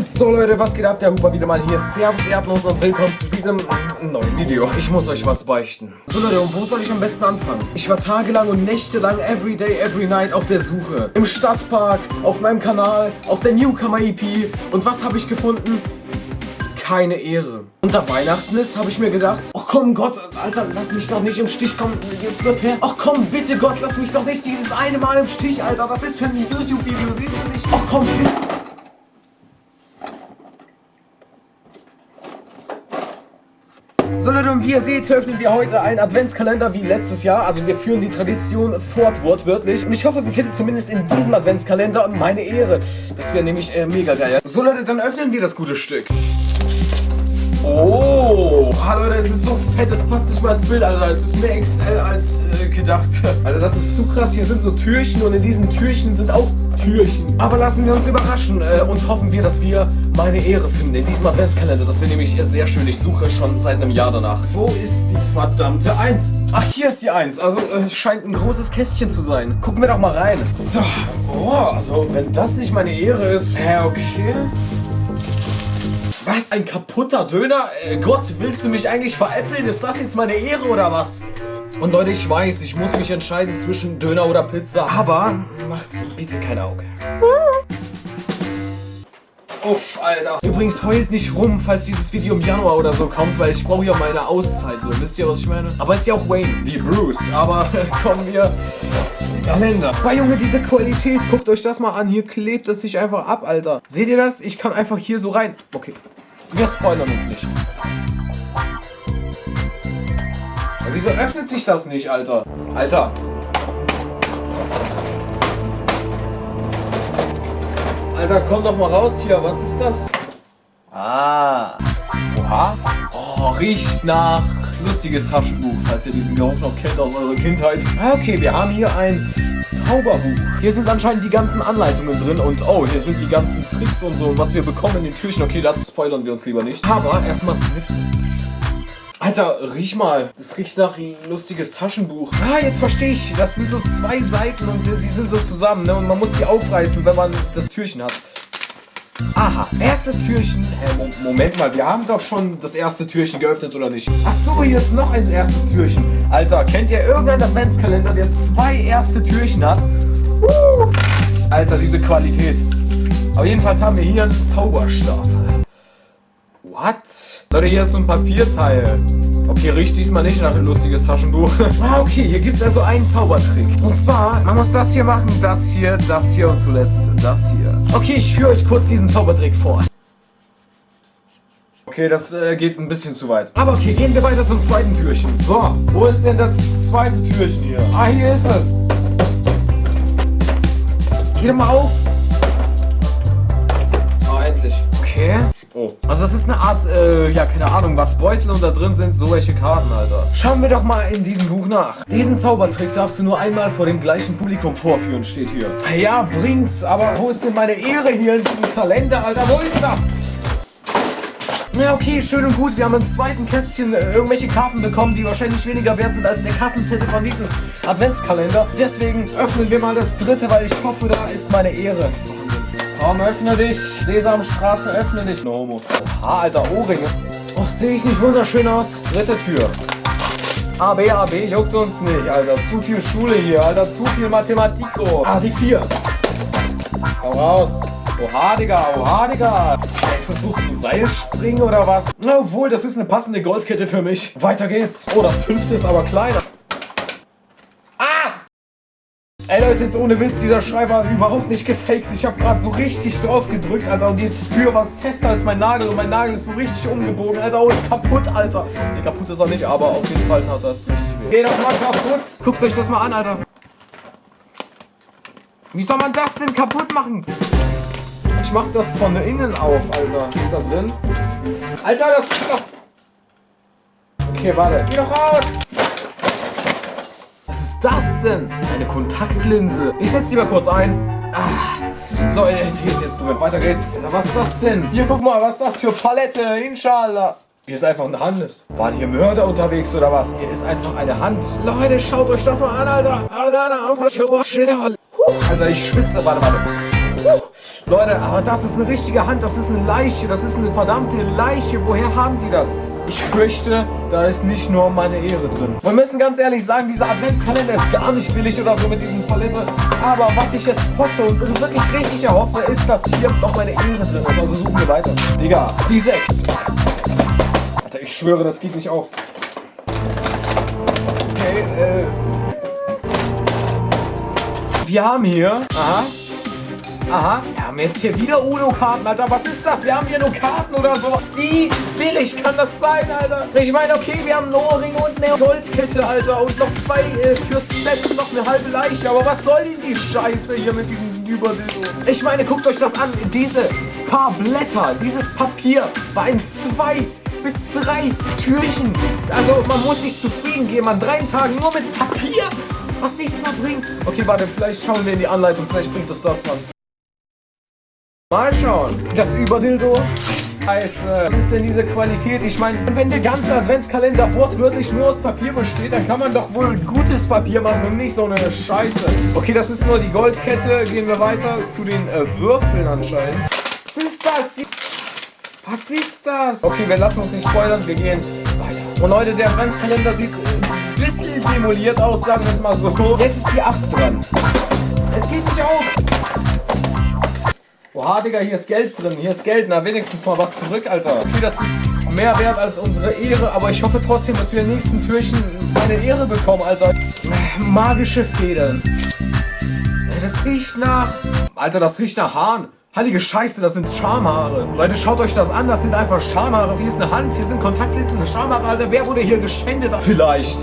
So Leute, was geht ab? Der Huber wieder mal hier. Servus, Erdnuss und willkommen zu diesem neuen Video. Ich muss euch was beichten. So Leute, und wo soll ich am besten anfangen? Ich war tagelang und nächtelang every day, every night auf der Suche. Im Stadtpark, auf meinem Kanal, auf der Newcomer EP. Und was habe ich gefunden? keine Ehre. Und da Weihnachten ist, habe ich mir gedacht, ach komm Gott, Alter, lass mich doch nicht im Stich kommen, jetzt wird her. Ach komm, bitte Gott, lass mich doch nicht dieses eine Mal im Stich, Alter, das ist für ein YouTube-Video, siehst du nicht? Ach komm, bitte. So Leute, und wie ihr seht, öffnen wir heute einen Adventskalender wie letztes Jahr. Also wir führen die Tradition fort, wortwörtlich. Und ich hoffe, wir finden zumindest in diesem Adventskalender meine Ehre. Das wäre nämlich äh, mega geil. So Leute, dann öffnen wir das gute Stück. Oh, Leute, es ist so fett, das passt nicht mal ins Bild, Alter. Es ist mehr XL als äh, gedacht. Alter, das ist zu krass. Hier sind so Türchen und in diesen Türchen sind auch Türchen. Aber lassen wir uns überraschen äh, und hoffen wir, dass wir meine Ehre finden in diesem Adventskalender. Das wäre nämlich sehr schön. Ich suche schon seit einem Jahr danach. Wo ist die verdammte Eins? Ach, hier ist die Eins. Also, äh, es äh, scheint ein großes Kästchen zu sein. Gucken wir doch mal rein. So, oh, also, wenn das nicht meine Ehre ist. Hä, okay. Was? Ein kaputter Döner? Äh, Gott, willst du mich eigentlich veräppeln? Ist das jetzt meine Ehre oder was? Und Leute, ich weiß, ich muss mich entscheiden zwischen Döner oder Pizza. Aber macht's bitte kein Auge. Uff, Alter. Übrigens, heult nicht rum, falls dieses Video im Januar oder so kommt, weil ich brauche ja meine Auszeit, so. Wisst ihr, was ich meine? Aber ist ja auch Wayne, wie Bruce. Aber kommen wir zum Kalender. Bei Junge, diese Qualität, guckt euch das mal an. Hier klebt es sich einfach ab, Alter. Seht ihr das? Ich kann einfach hier so rein. Okay. Wir spoilern uns nicht. Aber wieso öffnet sich das nicht, Alter? Alter. Alter, komm doch mal raus hier. Was ist das? Ah. Oha. Oh, riecht nach lustiges Taschenbuch, falls ihr diesen Geruch noch kennt aus eurer Kindheit. Ah, okay, wir haben hier ein Zauberbuch. Hier sind anscheinend die ganzen Anleitungen drin und oh, hier sind die ganzen Tricks und so, was wir bekommen in den Türchen. Okay, dazu spoilern wir uns lieber nicht. Aber erstmal sniffen. Alter, riech mal. Das riecht nach lustiges Taschenbuch. Ah, jetzt verstehe ich. Das sind so zwei Seiten und die sind so zusammen, ne? Und man muss die aufreißen, wenn man das Türchen hat. Aha, erstes Türchen. Äh, Moment mal, wir haben doch schon das erste Türchen geöffnet, oder nicht? Ach so, hier ist noch ein erstes Türchen. Alter, kennt ihr irgendeinen Adventskalender, der zwei erste Türchen hat? Uh, Alter, diese Qualität. Aber jedenfalls haben wir hier einen Zauberstab. What? Leute, hier ist so ein Papierteil. Okay, riecht diesmal nicht nach ein lustiges Taschenbuch. ah, okay, hier gibt es also einen Zaubertrick. Und zwar, man muss das hier machen, das hier, das hier und zuletzt das hier. Okay, ich führe euch kurz diesen Zaubertrick vor. Okay, das äh, geht ein bisschen zu weit. Aber okay, gehen wir weiter zum zweiten Türchen. So, wo ist denn das zweite Türchen hier? Ah, hier ist es. Geh doch mal auf. Ah, endlich. Okay. Oh. Also das ist eine Art, äh, ja, keine Ahnung, was Beutel und da drin sind so welche Karten, Alter. Schauen wir doch mal in diesem Buch nach. Diesen Zaubertrick darfst du nur einmal vor dem gleichen Publikum vorführen, steht hier. Ja, bringt's, aber wo ist denn meine Ehre hier in diesem Kalender, Alter? Wo ist das? Ja, okay, schön und gut. Wir haben im zweiten Kästchen äh, irgendwelche Karten bekommen, die wahrscheinlich weniger wert sind als der Kassenzettel von diesem Adventskalender. Deswegen öffnen wir mal das dritte, weil ich hoffe, da ist meine Ehre. Komm, öffne dich. Sesamstraße, öffne dich. No homo. Oha, alter Ohrringe. Oh, sehe ich nicht wunderschön aus? Dritte Tür. AB, AB, juckt uns nicht, Alter. Zu viel Schule hier, Alter. Zu viel Mathematiko. Ah, die vier. Hau raus. Oha, Digga, oha, Digga. Ist das so zum Seilspringen oder was? Na, obwohl, das ist eine passende Goldkette für mich. Weiter geht's. Oh, das fünfte ist aber kleiner. Ey Leute, jetzt ohne Witz, dieser Schrei war überhaupt nicht gefaked. Ich habe gerade so richtig drauf gedrückt, Alter. Und die Tür war fester als mein Nagel und mein Nagel ist so richtig umgebogen. Alter, oh, kaputt, Alter. Ne, kaputt ist er nicht, aber auf jeden Fall tat das richtig weh. Geh doch mal kaputt. Guckt euch das mal an, Alter. Wie soll man das denn kaputt machen? Ich mach das von innen auf, Alter. Ist da drin? Alter, das ist doch... Okay, warte. Geh doch raus! Was ist das denn? Eine Kontaktlinse. Ich setze die mal kurz ein. Ah. So, die ist jetzt drin. Weiter geht's. Was ist das denn? Hier, guck mal, was ist das für Palette? Inshallah. Hier ist einfach eine Hand. Waren hier Mörder unterwegs oder was? Hier ist einfach eine Hand. Leute, schaut euch das mal an, Alter. Alter, ich schwitze. Warte, warte. Leute, aber das ist eine richtige Hand, das ist eine Leiche, das ist eine verdammte Leiche. Woher haben die das? Ich fürchte, da ist nicht nur meine Ehre drin. Wir müssen ganz ehrlich sagen, dieser Adventskalender ist gar nicht billig oder so mit diesen Palette. Aber was ich jetzt hoffe und wirklich richtig erhoffe, ist, dass hier noch meine Ehre drin ist. Also suchen wir weiter. Digga, die 6. Alter, ich schwöre, das geht nicht auf. Okay, äh... Wir haben hier... Aha. Aha, haben jetzt hier wieder Uno-Karten, Alter. Was ist das? Wir haben hier nur Karten oder so. Wie billig kann das sein, Alter? Ich meine, okay, wir haben einen Ohrring und eine Goldkette, Alter. Und noch zwei äh, fürs Set und noch eine halbe Leiche. Aber was soll denn die Scheiße hier mit diesem Überdildo? Ich meine, guckt euch das an. Diese paar Blätter, dieses Papier war in zwei bis drei Türchen. Also man muss sich zufrieden geben an drei Tagen nur mit Papier, was nichts mehr bringt. Okay, warte, vielleicht schauen wir in die Anleitung, vielleicht bringt es das, Mann. Mal schauen. Das Überdildo heißt, äh, was ist denn diese Qualität? Ich meine, wenn der ganze Adventskalender wortwörtlich nur aus Papier besteht, dann kann man doch wohl gutes Papier machen und nicht so eine Scheiße. Okay, das ist nur die Goldkette. Gehen wir weiter zu den äh, Würfeln anscheinend. Was ist das? Was ist das? Okay, wir lassen uns nicht spoilern, wir gehen weiter. Und Leute, der Adventskalender sieht ein bisschen demoliert aus, sagen wir es mal so. Jetzt ist die 8 dran. Es geht nicht auf. Oha, Digga, hier ist Geld drin. Hier ist Geld. Na, wenigstens mal was zurück, Alter. Okay, das ist mehr wert als unsere Ehre. Aber ich hoffe trotzdem, dass wir im nächsten Türchen meine Ehre bekommen, Alter. Magische Federn. Das riecht nach... Alter, das riecht nach Haaren. Heilige Scheiße, das sind Schamhaare. Leute, schaut euch das an, das sind einfach Schamhaare. Hier ist eine Hand, hier sind Kontaktlinsen, Schamhaare, Alter. Wer wurde hier geschändet? Vielleicht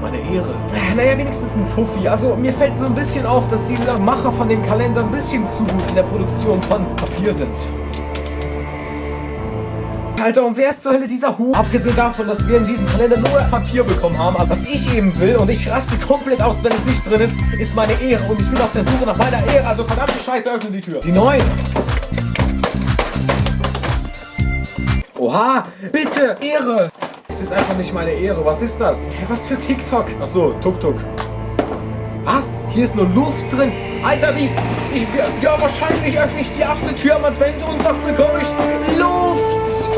meine Ehre. Naja, wenigstens ein Fuffi. Also mir fällt so ein bisschen auf, dass die Macher von dem Kalender ein bisschen zu gut in der Produktion von Papier sind. Alter, und wer ist zur Hölle dieser Hu? Abgesehen davon, dass wir in diesem Kalender nur Papier bekommen haben, was ich eben will und ich raste komplett aus, wenn es nicht drin ist, ist meine Ehre und ich bin auf der Suche nach meiner Ehre, also verdammte Scheiße, öffne die Tür. Die neuen. Oha, bitte, Ehre. Es ist einfach nicht meine Ehre. Was ist das? Hä, was für TikTok? Achso, Tuk-Tuk. Was? Hier ist nur Luft drin. Alter, wie? Ich, ja, wahrscheinlich öffne ich die achte Tür am Advent und was bekomme ich? Luft!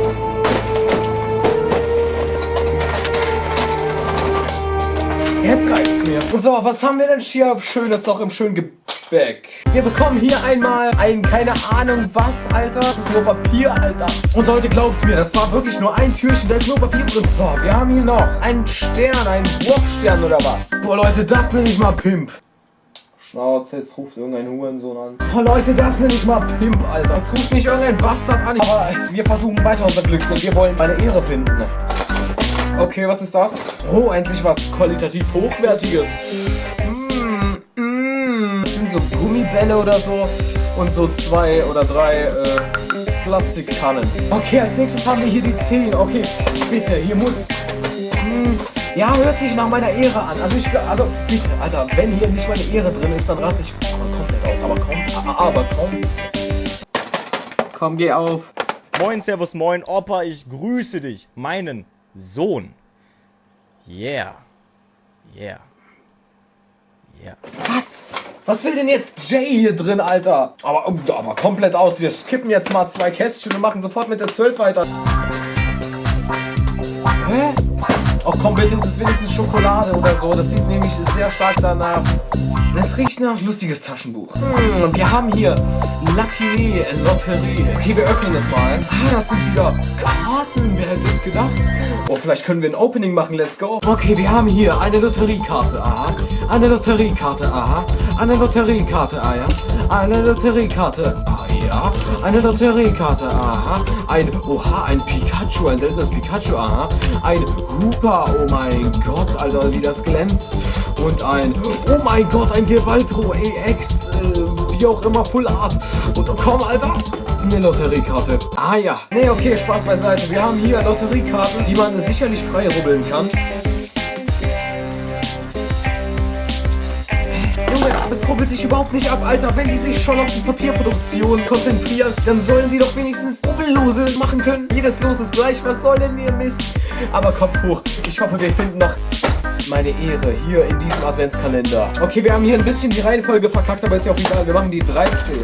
Jetzt reicht's mir. So, was haben wir denn hier Schönes noch im schönen Gebäude? Back. Wir bekommen hier einmal ein, keine Ahnung was, Alter. Das ist nur Papier, Alter. Und Leute, glaubt mir, das war wirklich nur ein Türchen. Da ist nur Papier drin. So, wir haben hier noch einen Stern, einen Wurfstern oder was. Boah, Leute, das nenne ich mal Pimp. Schnauze, jetzt ruft irgendein Hurensohn an. Oh Leute, das nenne ich mal Pimp, Alter. Jetzt ruft mich irgendein Bastard an. Aber wir versuchen weiter unser Glück, denn wir wollen meine Ehre finden. Okay, was ist das? Oh, endlich was qualitativ Hochwertiges so Gummibälle oder so und so zwei oder drei äh, Plastikkannen. Okay, als nächstes haben wir hier die 10. Okay, bitte, hier muss... Hm, ja, hört sich nach meiner Ehre an. Also ich also bitte, Alter, wenn hier nicht meine Ehre drin ist, dann raste ich komplett aus. Aber komm, aber komm. Komm, geh auf. Moin, Servus, moin, Opa, ich grüße dich, meinen Sohn. Yeah. Yeah. Yeah. Was? Was will denn jetzt Jay hier drin, Alter? Aber, aber komplett aus. Wir skippen jetzt mal zwei Kästchen und machen sofort mit der 12 weiter. Hä? Ach komm bitte, es ist wenigstens Schokolade oder so. Das sieht nämlich sehr stark danach. Es riecht nach lustiges Taschenbuch. Hm, wir haben hier Lucky Lotterie. Okay, wir öffnen es mal. Ah, das sind wieder Karten. Wer hätte es gedacht? Oh, vielleicht können wir ein Opening machen. Let's go. Okay, wir haben hier eine Lotteriekarte. Aha. Eine Lotteriekarte. Aha. Eine Lotteriekarte. Ah ja. Eine Lotteriekarte. Ah ja. Eine Lotteriekarte. Aha. Ein, oha, ein Pikachu. Ein seltenes Pikachu. Aha. Ein Hooper. Oh mein Gott, Alter, wie das glänzt. Und ein, oh mein Gott, ein Gewaltro EX. Äh, wie auch immer, Full Art. Und oh, komm, Alter. Eine Lotteriekarte. Ah ja. Nee, okay, Spaß beiseite. Wir haben hier Lotteriekarten, die man sicherlich frei rubbeln kann. Das rubbelt sich überhaupt nicht ab, Alter. Wenn die sich schon auf die Papierproduktion konzentrieren, dann sollen die doch wenigstens Rubbellose machen können. Jedes Los ist gleich. Was soll denn ihr Mist? Aber Kopf hoch. Ich hoffe, wir finden noch meine Ehre hier in diesem Adventskalender. Okay, wir haben hier ein bisschen die Reihenfolge verkackt, aber ist ja auch egal. Wir machen die 13.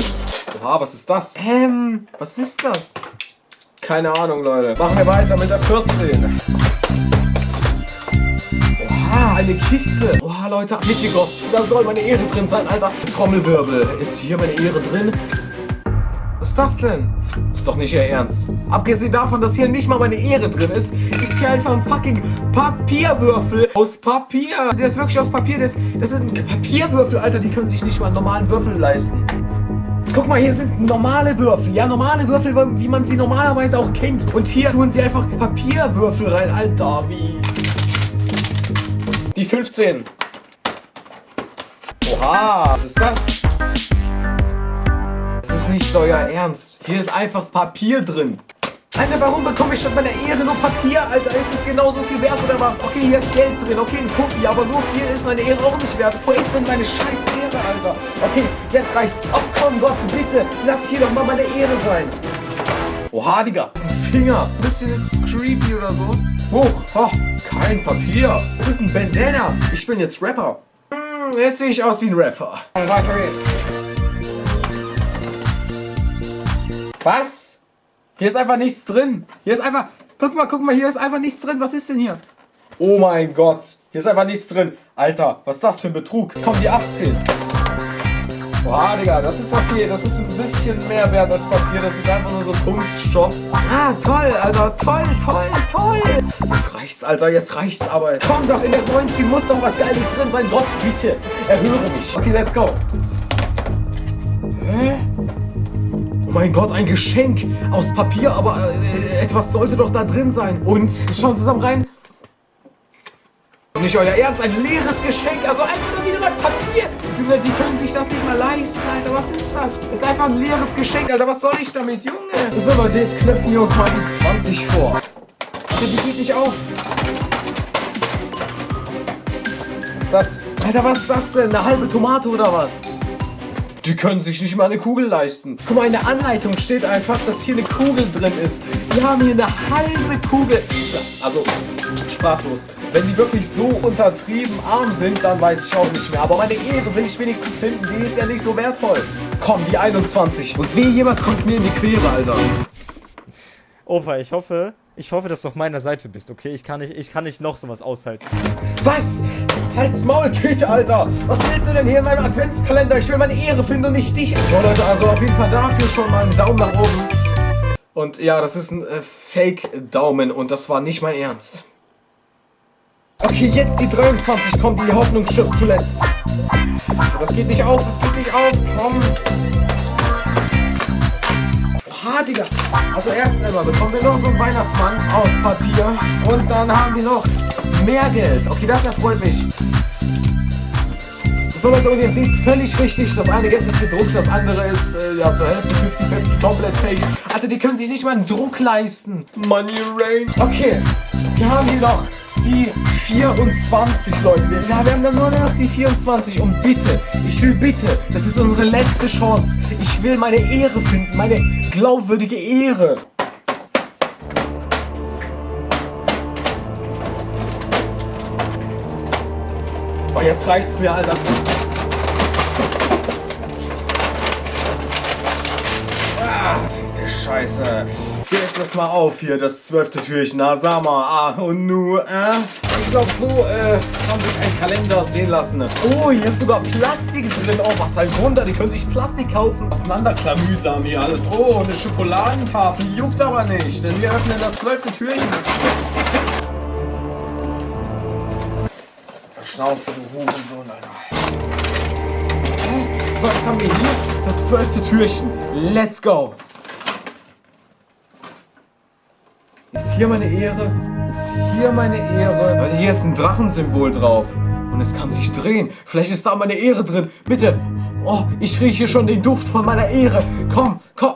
Oha, was ist das? Ähm, was ist das? Keine Ahnung, Leute. Machen wir weiter mit der 14. Oha, eine Kiste. Oha, Leute, Gott, da soll meine Ehre drin sein, Alter. Trommelwirbel. Ist hier meine Ehre drin? Was ist das denn? Ist doch nicht Ihr Ernst. Abgesehen davon, dass hier nicht mal meine Ehre drin ist, ist hier einfach ein fucking Papierwürfel aus Papier. Der ist wirklich aus Papier. Das, das ist ein Papierwürfel, Alter. Die können sich nicht mal einen normalen Würfel leisten. Guck mal, hier sind normale Würfel. Ja, normale Würfel, wie man sie normalerweise auch kennt. Und hier tun sie einfach Papierwürfel rein. Alter, wie... Die 15. Oha, was ist das? Das ist nicht euer Ernst. Hier ist einfach Papier drin. Alter, warum bekomme ich statt meiner Ehre nur Papier? Alter, ist es genauso viel wert oder was? Okay, hier ist Geld drin, okay, ein Puffi, aber so viel ist meine Ehre auch nicht wert. Wo ist denn meine scheiß Ehre, Alter? Okay, jetzt reicht's. Oh, komm, Gott, bitte, lass hier doch mal meine Ehre sein. Oha, Digga, das ist ein Finger. Ein bisschen ist es creepy oder so. Hoch, oh, kein Papier. Das ist ein Bandana. Ich bin jetzt Rapper. Hm, jetzt sehe ich aus wie ein Rapper. Weiter jetzt. Was? Hier ist einfach nichts drin. Hier ist einfach... Guck mal, guck mal, hier ist einfach nichts drin. Was ist denn hier? Oh mein Gott. Hier ist einfach nichts drin. Alter, was ist das für ein Betrug? Komm, die 18. Boah, Digga, das ist okay. Das ist ein bisschen mehr wert als Papier. Das ist einfach nur so Kunststoff. Ah, toll, Alter. Toll, toll, toll. Jetzt reicht's, Alter. Jetzt reicht's aber. Komm doch, in der 19 muss doch was Geiles drin sein. Gott, bitte. Erhöre mich. Okay, let's go. Hä? Oh mein Gott, ein Geschenk aus Papier, aber äh, etwas sollte doch da drin sein. Und, schauen zusammen rein. Nicht euer Ernst, ein leeres Geschenk, also einfach nur wieder ein Papier. Junge, die können sich das nicht mal leisten, Alter, was ist das? Ist einfach ein leeres Geschenk, Alter, was soll ich damit, Junge? So Leute, jetzt knöpfen wir uns mal die 20 vor. Die geht nicht auf. Was ist das? Alter, was ist das denn? Eine halbe Tomate oder was? Die können sich nicht mal eine Kugel leisten. Guck mal, in der Anleitung steht einfach, dass hier eine Kugel drin ist. Die haben hier eine halbe Kugel. Also, sprachlos. Wenn die wirklich so untertrieben arm sind, dann weiß ich auch nicht mehr. Aber meine Ehre will ich wenigstens finden. Die ist ja nicht so wertvoll. Komm, die 21. Und wie jemand kommt mir in die Quere, Alter. Opa, ich hoffe, ich hoffe, dass du auf meiner Seite bist, okay? Ich kann nicht, ich kann nicht noch sowas aushalten. Was? Halt's Maul, Kate, Alter! Was willst du denn hier in meinem Adventskalender? Ich will meine Ehre finden und nicht dich. So, Leute, also auf jeden Fall dafür schon mal einen Daumen nach oben. Und ja, das ist ein äh, Fake-Daumen und das war nicht mein Ernst. Okay, jetzt die 23 kommt, die Hoffnung stirbt zuletzt. Das geht nicht auf, das geht nicht auf, komm. Oha, Digga. Also erst einmal bekommen wir noch so einen Weihnachtsmann aus Papier. Und dann haben wir noch mehr Geld. Okay, das erfreut mich. So Leute, und ihr seht völlig richtig, das eine Geld ist gedruckt, das andere ist äh, ja zur Hälfte 50-50 komplett fake. Alter, die können sich nicht mal einen Druck leisten. Money Rain. Okay, wir haben hier noch die 24, Leute. Wir, ja, wir haben dann nur noch die 24. Und bitte, ich will bitte, das ist unsere letzte Chance. Ich will meine Ehre finden, meine glaubwürdige Ehre. Oh, jetzt reicht's mir, Alter. Ah, verfickte Scheiße. Geht das mal auf hier, das zwölfte Türchen. Na, sag mal. Ah, und nu, äh? Ich glaube, so, äh, kann sich ein Kalender sehen lassen. Oh, hier ist sogar Plastik drin. Oh, was ein Wunder. Die können sich Plastik kaufen. Auseinanderklamüsam hier alles. Oh, eine Schokoladentafel. Juckt aber nicht, denn wir öffnen das zwölfte Türchen. Schnauze, du Hurensohn, Alter. So, jetzt haben wir hier das zwölfte Türchen. Let's go. Ist hier meine Ehre? Ist hier meine Ehre? Leute, hier ist ein Drachensymbol drauf. Und es kann sich drehen. Vielleicht ist da meine Ehre drin. Bitte. Oh, ich rieche schon den Duft von meiner Ehre. Komm, komm.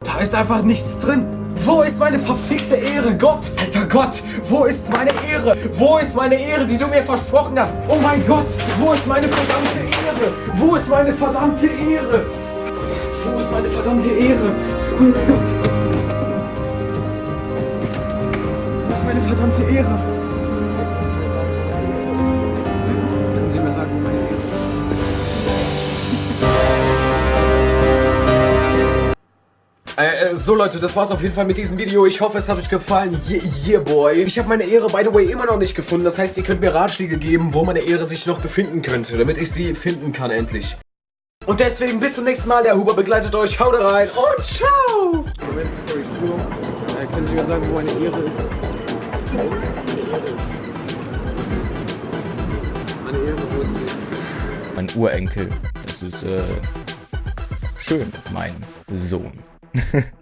Da ist einfach nichts drin. Wo ist meine verfickte Ehre? Gott, alter Gott, wo ist meine Ehre? Wo ist meine Ehre, die du mir versprochen hast? Oh mein Gott, wo ist meine verdammte Ehre? Wo ist meine verdammte Ehre? ist meine verdammte Ehre. Oh Gott. Wo ist meine verdammte Ehre? Sie mir sagen, meine Ehre. Äh, äh, so Leute, das war's auf jeden Fall mit diesem Video. Ich hoffe, es hat euch gefallen. Yeah, yeah boy. Ich habe meine Ehre, by the way, immer noch nicht gefunden. Das heißt, ihr könnt mir Ratschläge geben, wo meine Ehre sich noch befinden könnte, damit ich sie finden kann endlich. Und deswegen bis zum nächsten Mal. Der Huber begleitet euch. Haut rein und ciao. Moment, sorry, äh, können Sie mir sagen, wo eine Ehre ist? Meine Ehre ist. Meine Ehre, wo ist sie? Mein Urenkel. Das ist, äh, schön, mein Sohn.